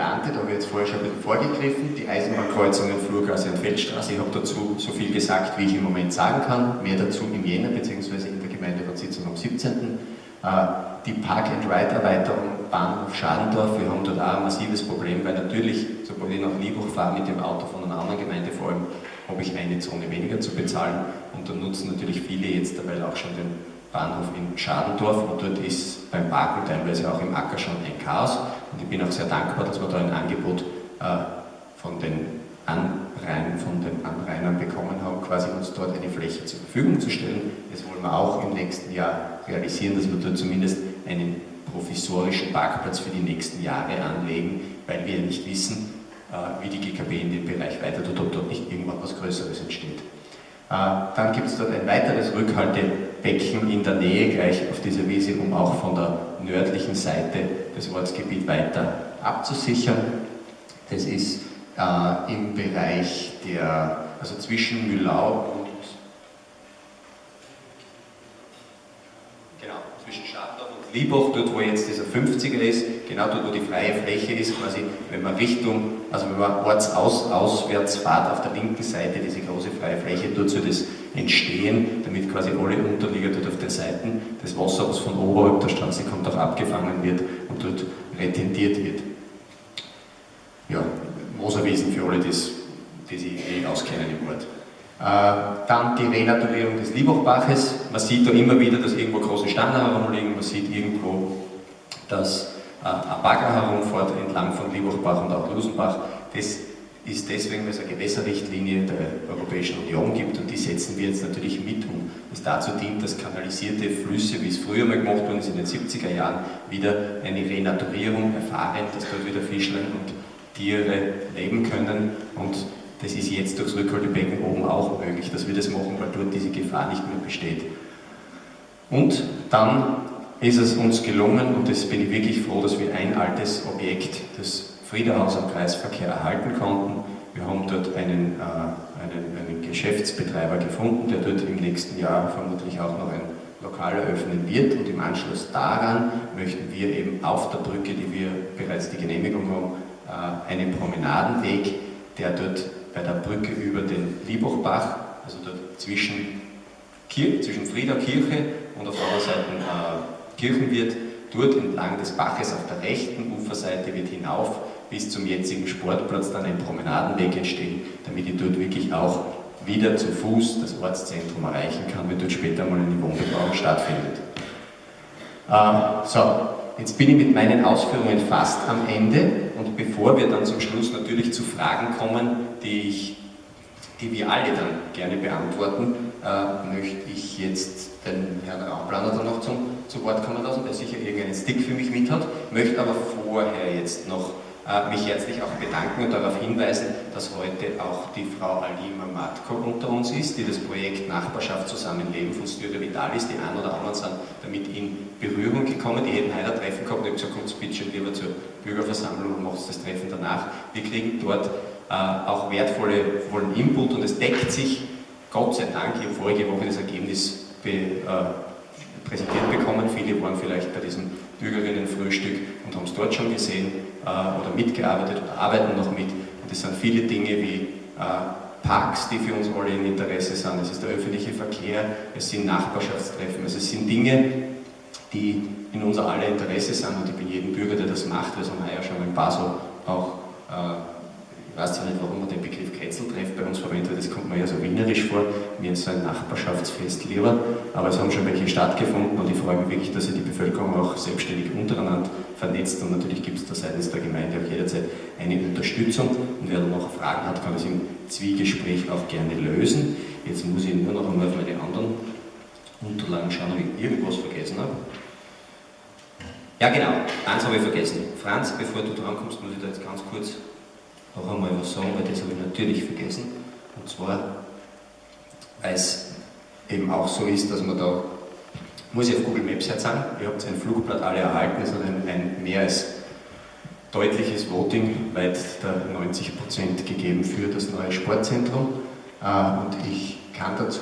geplante, da habe ich jetzt vorher schon ein bisschen vorgegriffen, die Eisenbahnkreuzungen Flurgasse und Feldstraße. Ich habe dazu so viel gesagt, wie ich im Moment sagen kann. Mehr dazu im Jänner bzw. in der Gemeinderatssitzung am 17. Äh, die Park-and-Ride-Erweiterung Bahnhof Schadendorf, wir haben dort auch ein massives Problem, weil natürlich, sobald ich nach Liebuch fahre mit dem Auto von einer anderen Gemeinde vor allem, habe ich eine Zone weniger zu bezahlen und da nutzen natürlich viele jetzt dabei auch schon den Bahnhof in Schadendorf und dort ist beim Parken teilweise auch im Acker schon ein Chaos ich bin auch sehr dankbar, dass wir da ein Angebot äh, von den Anrain, von den Anrainern bekommen haben, quasi uns dort eine Fläche zur Verfügung zu stellen. Das wollen wir auch im nächsten Jahr realisieren, dass wir dort zumindest einen provisorischen Parkplatz für die nächsten Jahre anlegen, weil wir nicht wissen, äh, wie die GKB in dem Bereich weiter tut, ob dort nicht irgendwann was Größeres entsteht. Äh, dann gibt es dort ein weiteres Rückhaltebecken in der Nähe gleich auf dieser Wiese, um auch von der nördlichen Seite das Ortsgebiet weiter abzusichern. Das ist äh, im Bereich der, also zwischen Mühlau und genau, zwischen Schadendorf und Liebach, dort wo jetzt dieser 50er ist, genau dort wo die freie Fläche ist, quasi wenn man Richtung, also wenn man ortsauswärts fährt, auf der linken Seite diese große freie Fläche, dort soll das entstehen, damit quasi alle Unterlieger dort auf den Seiten des Wassers, was von oberhalb der Straße kommt, auch abgefangen wird und dort retentiert wird. Ja, Moserwiesen für alle, das, die sich eh auskennen im Ort. Äh, dann die Renaturierung des Liebachbaches. Man sieht da immer wieder, dass irgendwo große Steine herumliegen, man sieht irgendwo, dass äh, ein Bagger herumfährt entlang von Liebachbach und auch Lusenbach. Das ist deswegen, weil es eine Gewässerrichtlinie der Europäischen Union gibt und die setzen wir jetzt natürlich mit um. Das dazu dient, dass kanalisierte Flüsse, wie es früher mal gemacht worden ist in den 70er Jahren, wieder eine Renaturierung erfahren, dass dort wieder Fischlein und Tiere leben können und das ist jetzt durchs Rückhaltebecken oben auch möglich, dass wir das machen, weil dort diese Gefahr nicht mehr besteht. Und dann ist es uns gelungen, und das bin ich wirklich froh, dass wir ein altes Objekt, das Friederhaus am Kreisverkehr, erhalten konnten. Wir haben dort einen, äh, einen, einen Geschäftsbetreiber gefunden, der dort im nächsten Jahr vermutlich auch noch ein Lokal eröffnen wird und im Anschluss daran möchten wir eben auf der Brücke, die wir bereits die Genehmigung haben, äh, einen Promenadenweg, der dort bei der Brücke über den Liebachbach, also zwischen, Kir zwischen Frieder Kirche und auf der anderen Seite äh, Kirchenwirt, dort entlang des Baches auf der rechten Uferseite wird hinauf bis zum jetzigen Sportplatz dann ein Promenadenweg entstehen, damit ich dort wirklich auch wieder zu Fuß das Ortszentrum erreichen kann, wenn dort später mal eine Wohnbebauung stattfindet. Äh, so, Jetzt bin ich mit meinen Ausführungen fast am Ende und bevor wir dann zum Schluss natürlich zu Fragen kommen, die, ich, die wir alle dann gerne beantworten, äh, möchte ich jetzt den Herrn Raumplaner dann noch zum, zu Wort kommen lassen, der sicher irgendeinen Stick für mich mit hat, möchte aber vorher jetzt noch äh, mich herzlich auch bedanken und darauf hinweisen, dass heute auch die Frau Alima Matko unter uns ist, die das Projekt Nachbarschaft Zusammenleben von Styria Vitalis, die ein oder anderen sind damit in Berührung gekommen, die hätten heute ein Treffen gehabt und ich habe gesagt, kommt bitte lieber zur Bürgerversammlung und macht das Treffen danach. Wir kriegen dort äh, auch wertvollen Input und es deckt sich, Gott sei Dank, ich habe vorige Woche das Ergebnis be, äh, präsentiert bekommen, viele waren vielleicht bei diesem Bürgerinnenfrühstück und haben es dort schon gesehen äh, oder mitgearbeitet oder arbeiten noch mit. Und es sind viele Dinge wie äh, Parks, die für uns alle ein Interesse sind, es ist der öffentliche Verkehr, es sind Nachbarschaftstreffen, also es sind Dinge, die in unser aller Interesse sind und ich bin jedem Bürger, der das macht, das haben wir ja schon paar so auch äh, weiß zwar nicht, warum man den Begriff Kretzeltreff bei uns verwendet, das kommt mir ja so wienerisch vor, mir ist so ein Nachbarschaftsfest lieber, aber es haben schon welche stattgefunden und ich freue mich wirklich, dass sich die Bevölkerung auch selbstständig untereinander vernetzt und natürlich gibt es da seitens der Gemeinde auch jederzeit eine Unterstützung und wer dann noch Fragen hat, kann das im Zwiegespräch auch gerne lösen. Jetzt muss ich nur noch einmal auf meine anderen Unterlagen schauen, ob ich irgendwas vergessen habe. Ja genau, eins habe ich vergessen. Franz, bevor du drankommst, muss ich da jetzt ganz kurz noch einmal was sagen, weil das habe ich natürlich vergessen. Und zwar, weil es eben auch so ist, dass man da, muss ich auf Google Maps jetzt sagen, ihr habt ein Flugblatt alle erhalten, es hat ein, ein mehr als deutliches Voting, weit der 90% gegeben für das neue Sportzentrum. Äh, und ich kann dazu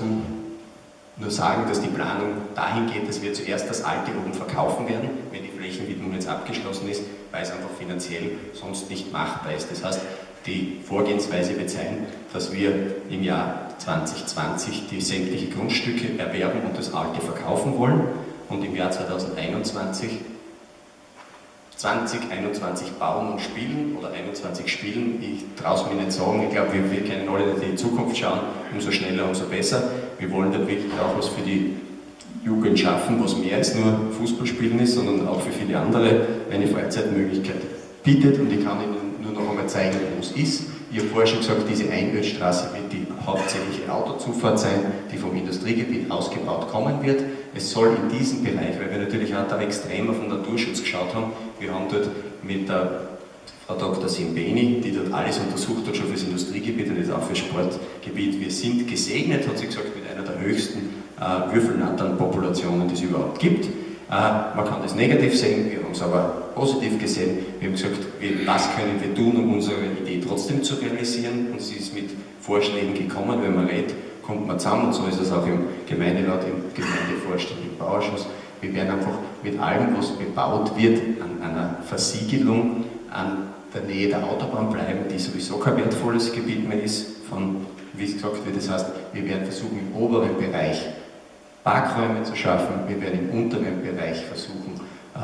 nur sagen, dass die Planung dahin geht, dass wir zuerst das alte oben verkaufen werden, wenn die Flächenwidmung jetzt abgeschlossen ist, weil es einfach finanziell sonst nicht machbar ist. Das heißt, die Vorgehensweise wird sein, dass wir im Jahr 2020 die sämtliche Grundstücke erwerben und das alte verkaufen wollen. Und im Jahr 2021 2021 bauen und spielen oder 21 spielen, ich traue es mir nicht sagen, ich glaube, wir, wir können alle in die Zukunft schauen, umso schneller, umso besser. Wir wollen dann wirklich auch was für die Jugend schaffen, was mehr als nur Fußballspielen ist, sondern auch für viele andere. Eine Freizeitmöglichkeit bietet und ich kann Ihnen zeigen, wo es ist. Ich habe vorher schon gesagt, diese Einödstraße wird die hauptsächliche Autozufahrt sein, die vom Industriegebiet ausgebaut kommen wird. Es soll in diesem Bereich, weil wir natürlich auch da extrem auf den Naturschutz geschaut haben, wir haben dort mit der Frau Dr. Simbeni, die dort alles untersucht hat, schon für das Industriegebiet und jetzt auch für das Sportgebiet. Wir sind gesegnet, hat sie gesagt, mit einer der höchsten äh, Würfelnattern-Populationen, die es überhaupt gibt. Äh, man kann das negativ sehen, wir haben es aber positiv gesehen. Wir haben gesagt, was können wir tun, um unsere Idee trotzdem zu realisieren? Und sie ist mit Vorschlägen gekommen, wenn man redet, kommt man zusammen und so ist es auch im Gemeinderat, im Gemeindevorstand, im Bauausschuss. Wir werden einfach mit allem, was bebaut wird, an einer Versiegelung, an der Nähe der Autobahn bleiben, die sowieso kein wertvolles Gebiet mehr ist, von, wie es gesagt wird, das heißt, wir werden versuchen, im oberen Bereich Parkräume zu schaffen, wir werden im unteren Bereich versuchen, äh,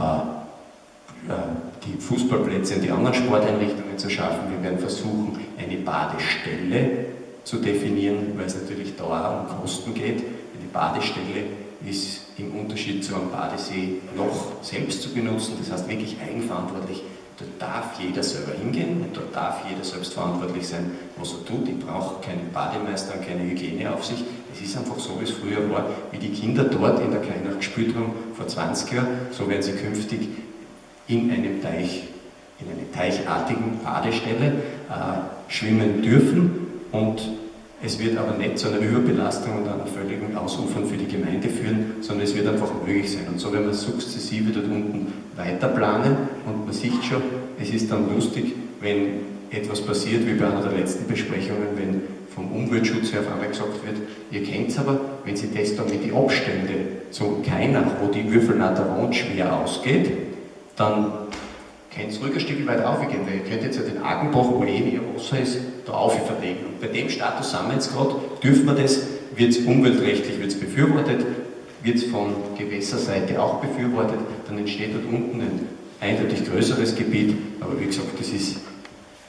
die Fußballplätze und die anderen Sporteinrichtungen zu schaffen, wir werden versuchen, eine Badestelle zu definieren, weil es natürlich Dauer um Kosten geht. Die Badestelle ist im Unterschied zu einem Badesee noch selbst zu benutzen, das heißt wirklich eigenverantwortlich. Dort darf jeder selber hingehen und dort darf jeder selbst verantwortlich sein, was er tut. Ich brauche keinen Bademeister und keine Hygieneaufsicht. Es ist einfach so, wie es früher war, wie die Kinder dort in der Kleinach gespielt haben vor 20 Jahren, so werden sie künftig in einem Teich, in einer teichartigen Badestelle äh, schwimmen dürfen und es wird aber nicht zu einer Überbelastung und einer völligen Ausufern für die Gemeinde führen, sondern es wird einfach möglich sein. Und so werden wir sukzessive dort unten weiter planen und man sieht schon, es ist dann lustig, wenn etwas passiert, wie bei einer der letzten Besprechungen, wenn vom Umweltschutz her auf einmal gesagt wird, ihr kennt es aber, wenn Sie das dann mit den Abständen zum Kainach, wo die Würfelnatter wohnt, schwer ausgeht, dann ihr ruhig ein Stück weiter aufgehen, weil ihr könnt jetzt ja den Agenbach, wo eh mehr Wasser ist, da auf verlegen. Und bei dem Status sind wir jetzt gerade, dürfen wir das, wird es umweltrechtlich wird's befürwortet, wird es von Gewässerseite auch befürwortet, dann entsteht dort unten ein eindeutig größeres Gebiet, aber wie gesagt, das ist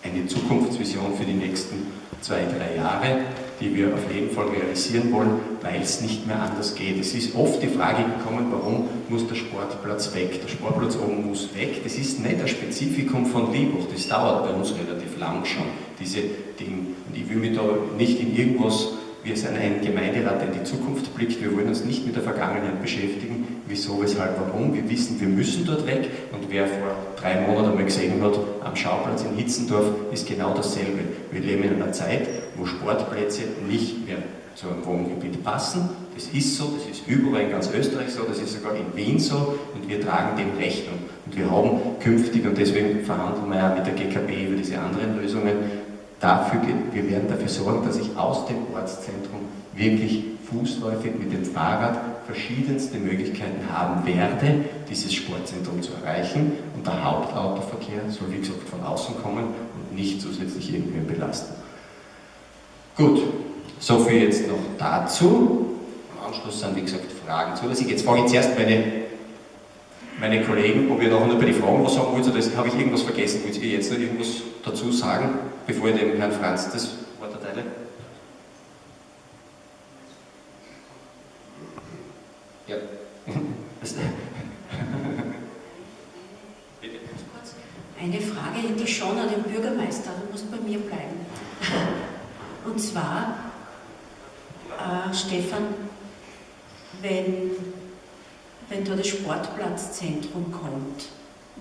eine Zukunftsvision für die nächsten zwei, drei Jahre, die wir auf jeden Fall realisieren wollen, weil es nicht mehr anders geht. Es ist oft die Frage gekommen, warum muss der Sportplatz weg? Der Sportplatz oben muss weg. Das ist nicht ein Spezifikum von Liebach, das dauert bei uns relativ lang schon, diese Dinge. Und ich will mich da nicht in irgendwas wir sind ein Gemeinderat, der in die Zukunft blickt. Wir wollen uns nicht mit der Vergangenheit beschäftigen. Wieso, weshalb, warum. Wir wissen, wir müssen dort weg. Und wer vor drei Monaten einmal gesehen hat, am Schauplatz in Hitzendorf, ist genau dasselbe. Wir leben in einer Zeit, wo Sportplätze nicht mehr zu einem Wohngebiet passen. Das ist so, das ist überall in ganz Österreich so, das ist sogar in Wien so und wir tragen dem Rechnung. Und wir haben künftig, und deswegen verhandeln wir ja mit der GKB über diese anderen Lösungen, dafür, wir werden dafür sorgen, dass ich aus dem Ortszentrum wirklich fußläufig mit dem Fahrrad verschiedenste Möglichkeiten haben werde, dieses Sportzentrum zu erreichen. Und der Hauptautoverkehr soll, wie gesagt, von außen kommen und nicht zusätzlich irgendwen belasten. Gut, so viel jetzt noch dazu. Im Anschluss sind, wie gesagt, Fragen zulässig. Jetzt frage ich zuerst meine, meine Kollegen, ob ihr noch bei den Fragen was sagen wollt, oder habe ich irgendwas vergessen? Wollt ihr jetzt noch irgendwas dazu sagen? bevor ich dem Herrn Franz das Wort erteile? Ja. Eine Frage hätte ich schon an den Bürgermeister, du musst bei mir bleiben. Und zwar, äh, Stefan, wenn, wenn da das Sportplatzzentrum kommt,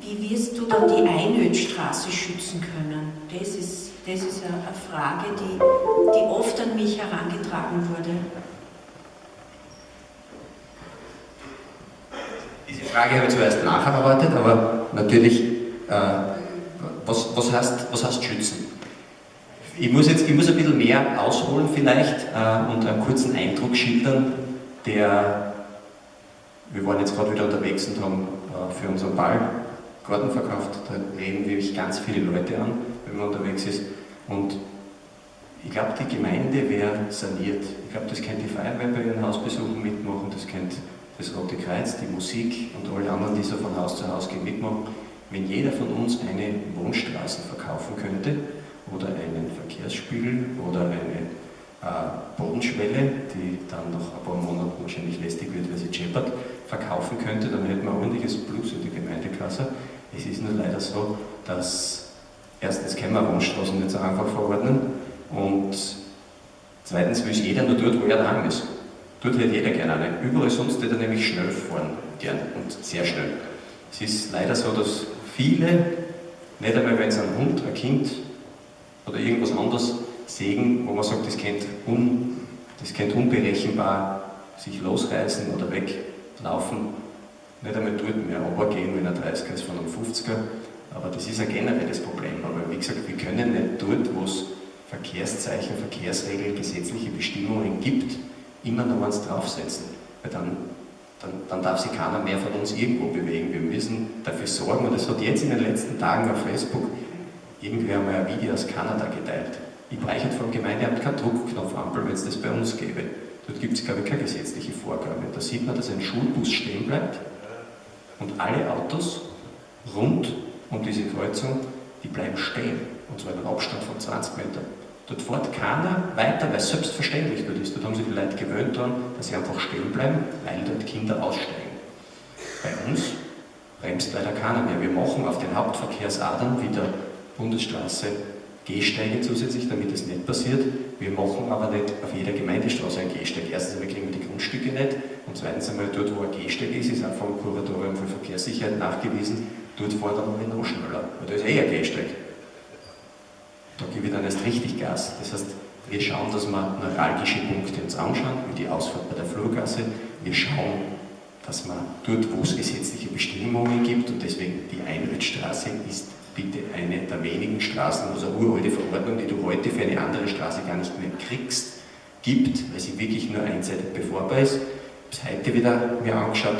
wie wirst du dann die Einödstraße schützen können? Das ist das ist eine Frage, die, die oft an mich herangetragen wurde. Diese Frage habe ich zuerst nachgearbeitet, aber natürlich, äh, was, was, heißt, was heißt schützen? Ich muss jetzt ich muss ein bisschen mehr ausholen vielleicht äh, und einen kurzen Eindruck schildern, der, wir waren jetzt gerade wieder unterwegs und haben äh, für unseren Ball Garten verkauft. Da reden wirklich ganz viele Leute an, wenn man unterwegs ist. Und ich glaube, die Gemeinde wäre saniert. Ich glaube, das könnte die Feuerwehr bei ihren Hausbesuchen mitmachen, das könnte das Rote Kreuz, die Musik und alle anderen, die so von Haus zu Haus gehen, mitmachen. Wenn jeder von uns eine Wohnstraße verkaufen könnte oder einen Verkehrsspiegel oder eine äh, Bodenschwelle, die dann nach ein paar Monaten wahrscheinlich lästig wird, weil sie scheppert, verkaufen könnte, dann hätten wir ein ordentliches Plus in die Gemeindekasse. Es ist nur leider so, dass erstens können wir Wohnstraßen nicht so einfach verordnen und zweitens will jeder nur dort, wo er daheim ist. Dort hätte jeder gerne eine. Überall sonst hätte er nämlich schnell fahren gern und sehr schnell. Es ist leider so, dass viele, nicht einmal wenn es ein Hund, ein Kind oder irgendwas anderes sägen, wo man sagt, das könnte, un, das könnte unberechenbar sich losreißen oder weglaufen, nicht einmal dort mehr runtergehen, wenn er 30er ist von einem 50er. Aber das ist ein generelles Problem. Aber wie gesagt, wir können nicht dort, wo es Verkehrszeichen, Verkehrsregeln, gesetzliche Bestimmungen gibt, immer noch eins draufsetzen. Weil dann, dann, dann darf sich keiner mehr von uns irgendwo bewegen. Wir müssen dafür sorgen, und es hat jetzt in den letzten Tagen auf Facebook irgendwer mal ein Video aus Kanada geteilt. Ich brauche vom Gemeindeamt keinen Druckknopfampel, wenn es das bei uns gäbe. Dort gibt es, glaube ich, keine gesetzliche Vorgabe. Da sieht man, dass ein Schulbus stehen bleibt und alle Autos rund um diese Kreuzung, die bleiben stehen. Und zwar in einem Abstand von 20 Metern. Dort fährt keiner weiter, weil es selbstverständlich dort ist. Dort haben sich die Leute gewöhnt daran, dass sie einfach stehen bleiben, weil dort Kinder aussteigen. Bei uns bremst leider keiner mehr. Wir machen auf den Hauptverkehrsadern wie der Bundesstraße Gehsteige zusätzlich, damit es nicht passiert. Wir machen aber nicht auf jeder Gemeindestraße einen Gehsteig. Erstens einmal kriegen wir die Grundstücke nicht und zweitens einmal dort, wo ein Gehsteig ist, ist auch vom Kuratorium für Verkehrssicherheit nachgewiesen, dort dann noch noch schneller, weil da ist eh ein Gehsteig. Da gebe ich dann erst richtig Gas. Das heißt, wir schauen, dass wir neuralgische Punkte uns anschauen, wie die Ausfahrt bei der Flurgasse. Wir schauen, dass man dort, wo es gesetzliche Bestimmungen gibt, und deswegen die Einrichtstraße ist bitte eine der wenigen Straßen, wo es eine uralte Verordnung, die du heute für eine andere Straße gar nicht mehr kriegst, gibt, weil sie wirklich nur einseitig befahrbar ist. Ich habe es heute wieder mir angeschaut.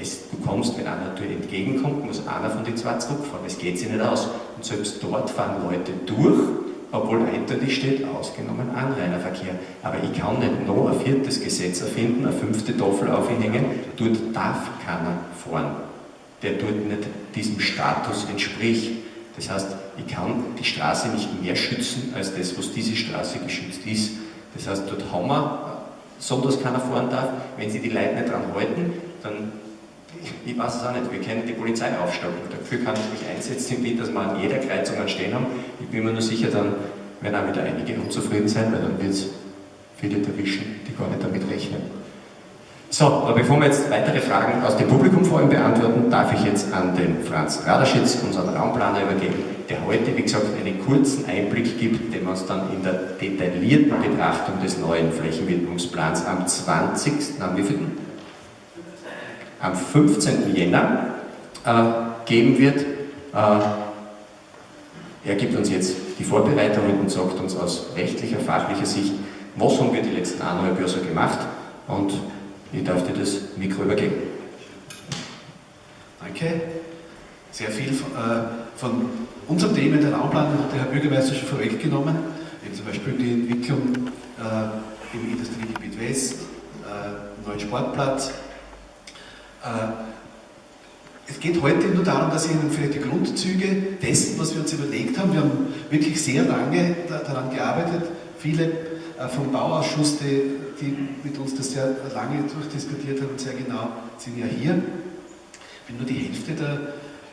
Es, du kommst, wenn einer dir entgegenkommt, muss einer von den zwei zurückfahren. Es geht sich nicht aus. Und selbst dort fahren Leute durch, obwohl eindeutig steht, ausgenommen Anrainerverkehr. Aber ich kann nicht noch ein viertes Gesetz erfinden, eine fünfte Tafel aufhängen, dort darf keiner fahren, der dort nicht diesem Status entspricht. Das heißt, ich kann die Straße nicht mehr schützen, als das, was diese Straße geschützt ist. Das heißt, dort haben wir so, dass keiner fahren darf. Wenn sie die Leute nicht dran halten, dann, ich weiß es auch nicht, wir können die Polizei aufstocken. Dafür kann ich mich einsetzen, dass wir an jeder Kreuzung einen stehen haben. Ich bin mir nur sicher, dann werden auch wieder einige unzufrieden sein, weil dann wird es viele erwischen, die gar nicht damit rechnen. So, bevor wir jetzt weitere Fragen aus dem Publikum vor allem beantworten, darf ich jetzt an den Franz Raderschitz, unseren Raumplaner, übergeben, der heute, wie gesagt, einen kurzen Einblick gibt, den wir uns dann in der detaillierten Betrachtung des neuen Flächenwidmungsplans am 20. am wievielten? Am 15. Jänner äh, geben wird. Äh, er gibt uns jetzt die Vorbereitungen und sagt uns aus rechtlicher, fachlicher Sicht, was haben wir die letzten so gemacht und ich darf dir das Mikro übergeben. Danke. Sehr viel von, äh, von unserem Thema der Raumplanung hat der Herr Bürgermeister schon vorweggenommen. Eben zum Beispiel die Entwicklung äh, im Industriegebiet West, äh, neuen Sportplatz. Äh, es geht heute nur darum, dass ich Ihnen vielleicht die Grundzüge dessen, was wir uns überlegt haben, wir haben wirklich sehr lange daran gearbeitet, viele äh, vom Bauausschuss, die die mit uns das sehr lange durchdiskutiert haben und sehr genau, sind ja hier. Ich bin nur die Hälfte der,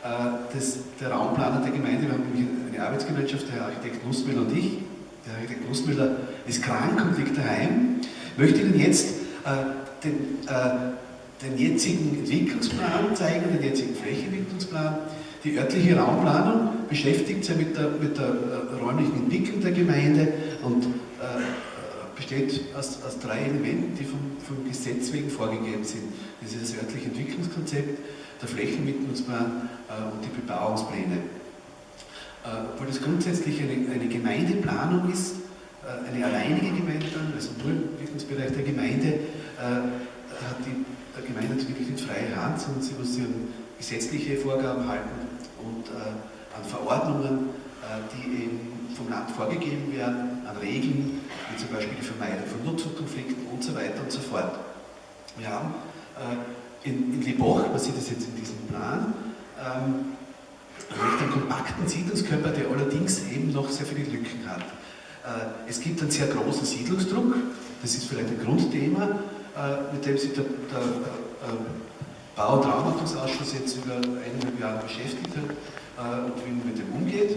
äh, des, der Raumplaner der Gemeinde. Wir haben eine Arbeitsgemeinschaft, der Architekt Nussmüller und ich. Der Architekt Nussmüller ist krank und liegt daheim. Ich möchte Ihnen jetzt äh, den, äh, den jetzigen Entwicklungsplan zeigen, den jetzigen Flächenentwicklungsplan. Die örtliche Raumplanung beschäftigt sich mit der, mit der äh, räumlichen Entwicklung der Gemeinde und äh, besteht aus, aus drei Elementen, die vom, vom, Gesetz wegen vorgegeben sind. Das ist das örtliche Entwicklungskonzept, der Flächenmittlungsplan äh, und die Bebauungspläne. Äh, obwohl das grundsätzlich eine, eine Gemeindeplanung ist, äh, eine alleinige Gemeindeplanung, also nur im Entwicklungsbereich der Gemeinde, äh, hat die Gemeinde natürlich nicht freie Hand, sondern sie muss ihren gesetzliche Vorgaben halten und an Verordnungen, die eben vom Land vorgegeben werden, an Regeln, wie zum Beispiel die Vermeidung von Nutzungskonflikten und so weiter und so fort. Wir haben in, in Liboch, man sieht es jetzt in diesem Plan, ähm, einen kompakten Siedlungskörper, der allerdings eben noch sehr viele Lücken hat. Äh, es gibt einen sehr großen Siedlungsdruck, das ist vielleicht ein Grundthema, äh, mit dem sich der, der äh, Bau- und Raumordnungsausschuss jetzt über eineinhalb Jahre beschäftigt hat äh, und wie man mit dem umgeht.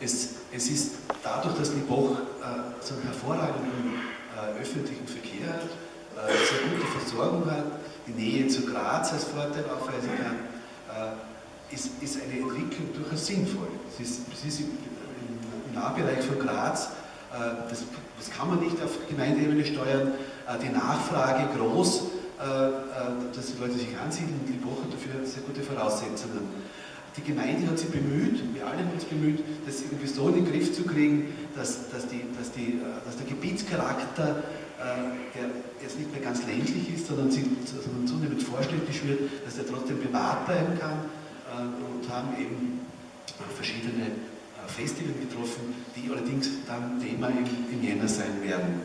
Es, es ist dadurch, dass Liboch äh, so einen hervorragenden äh, öffentlichen Verkehr hat, äh, sehr gute Versorgung hat, die Nähe zu Graz als Vorteil aufweisen kann, äh, ist, ist eine Entwicklung durchaus sinnvoll. Es ist, es ist im, im Nahbereich von Graz, äh, das, das, kann man nicht auf Gemeindeebene steuern, äh, die Nachfrage groß, dass die Leute sich ansiedeln die Woche dafür sehr gute Voraussetzungen. Die Gemeinde hat sich bemüht, wir alle haben uns bemüht, das irgendwie so in den Griff zu kriegen, dass, dass, die, dass, die, dass der Gebietscharakter der jetzt nicht mehr ganz ländlich ist, sondern, zunehmend vorstädtisch wird, dass er trotzdem privat bleiben kann und haben eben verschiedene Festivals getroffen, die allerdings dann Thema im Jänner sein werden.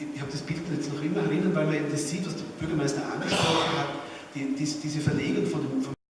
Ich habe das Bild jetzt noch immer erinnern, weil man eben das sieht, was der Bürgermeister angesprochen hat, die, die, diese Verlegung von dem, vom